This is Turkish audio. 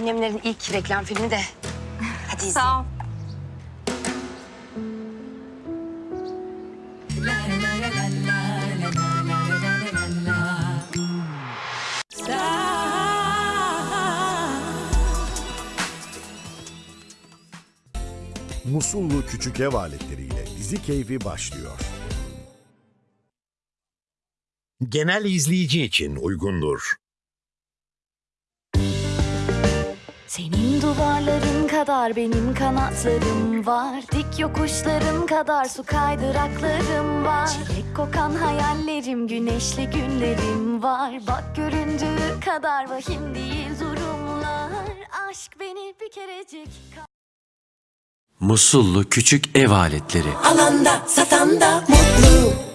Annemlerin ilk reklam filmi de. Hadi izle. Sağ ol. Musullu küçük ev aletleriyle dizi keyfi başlıyor. Genel izleyici için uygundur. Senin duvarların kadar benim kanatlarım var. Dik yokuşların kadar su kaydıraklarım var. Çilek kokan hayallerim, güneşli günlerim var. Bak göründüğü kadar vahim değil durumlar. Aşk beni bir kerecik Musullu küçük ev aletleri. Alanda satanda mutlu